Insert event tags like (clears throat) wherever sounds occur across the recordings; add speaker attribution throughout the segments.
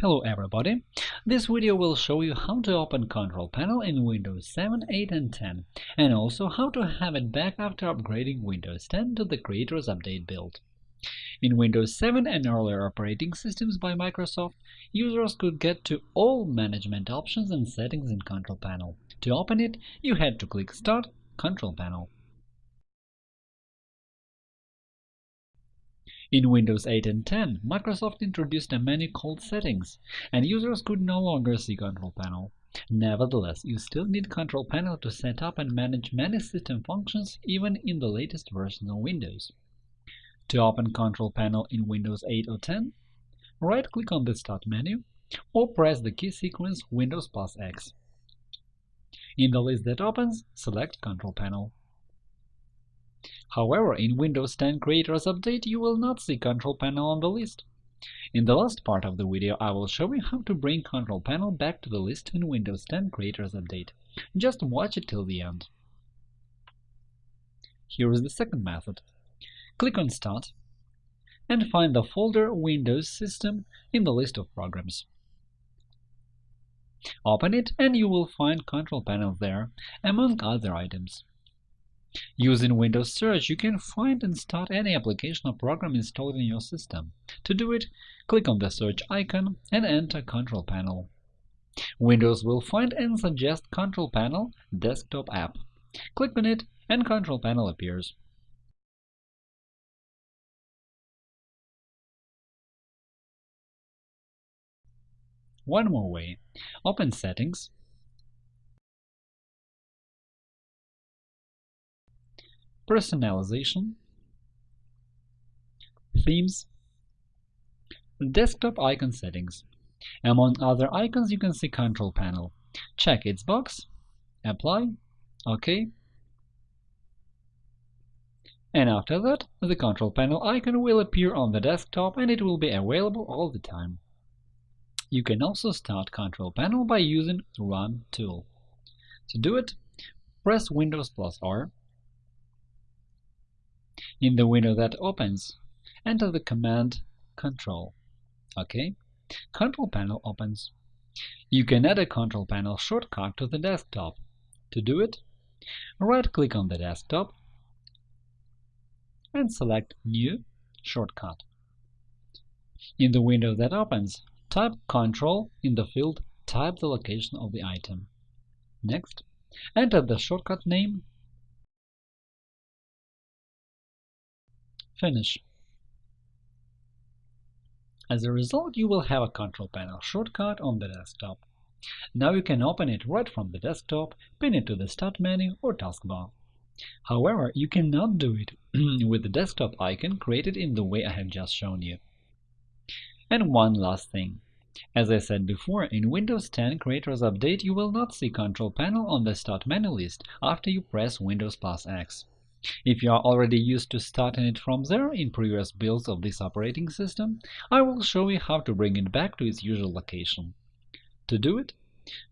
Speaker 1: Hello everybody! This video will show you how to open Control Panel in Windows 7, 8 and 10, and also how to have it back after upgrading Windows 10 to the Creators Update build. In Windows 7 and earlier operating systems by Microsoft, users could get to all management options and settings in Control Panel. To open it, you had to click Start Control Panel. In Windows 8 and 10, Microsoft introduced a menu called Settings, and users could no longer see Control Panel. Nevertheless, you still need Control Panel to set up and manage many system functions even in the latest versions of Windows. To open Control Panel in Windows 8 or 10, right-click on the Start menu or press the key sequence Windows plus X. In the list that opens, select Control Panel. However, in Windows 10 Creators Update you will not see Control Panel on the list. In the last part of the video I will show you how to bring Control Panel back to the list in Windows 10 Creators Update. Just watch it till the end. Here is the second method. Click on Start and find the folder Windows System in the list of programs. Open it and you will find Control Panel there, among other items. Using Windows Search, you can find and start any application or program installed in your system. To do it, click on the search icon and enter Control Panel. Windows will find and suggest Control Panel Desktop app. Click on it and Control Panel appears. One more way. Open Settings Personalization Themes Desktop icon settings. Among other icons, you can see Control Panel. Check its box, Apply, OK, and after that, the Control Panel icon will appear on the desktop and it will be available all the time. You can also start Control Panel by using Run tool. To do it, press Windows plus R in the window that opens, enter the command Control. OK. Control Panel opens. You can add a Control Panel shortcut to the desktop. To do it, right-click on the desktop and select New Shortcut. In the window that opens, type Control in the field Type the location of the item. Next, enter the shortcut name Finish. As a result, you will have a Control Panel shortcut on the desktop. Now you can open it right from the desktop, pin it to the Start menu or taskbar. However, you cannot do it (clears throat) with the desktop icon created in the way I have just shown you. And one last thing. As I said before, in Windows 10 Creators Update you will not see Control Panel on the Start menu list after you press Windows plus X. If you are already used to starting it from there in previous builds of this operating system, I will show you how to bring it back to its usual location. To do it,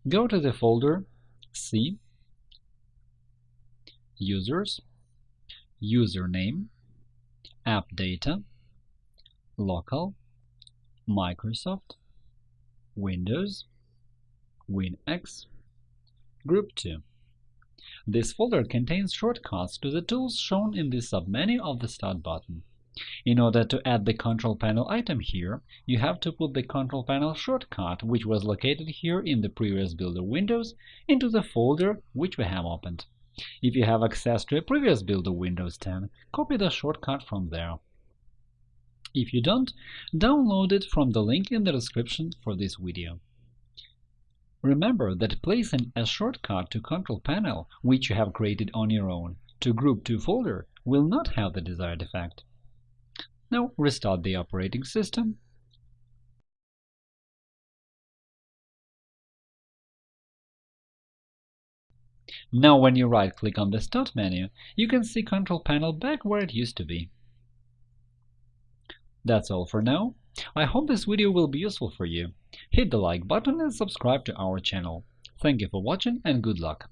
Speaker 1: go to the folder C, Users, Username, App Data, Local, Microsoft, Windows, WinX, Group 2. This folder contains shortcuts to the tools shown in the submenu of the Start button. In order to add the Control Panel item here, you have to put the Control Panel shortcut, which was located here in the previous builder Windows, into the folder which we have opened. If you have access to a previous builder Windows 10, copy the shortcut from there. If you don't, download it from the link in the description for this video. Remember that placing a shortcut to Control Panel, which you have created on your own, to Group 2 folder will not have the desired effect. Now restart the operating system Now when you right-click on the Start menu, you can see Control Panel back where it used to be. That's all for now. I hope this video will be useful for you. Hit the like button and subscribe to our channel. Thank you for watching and good luck!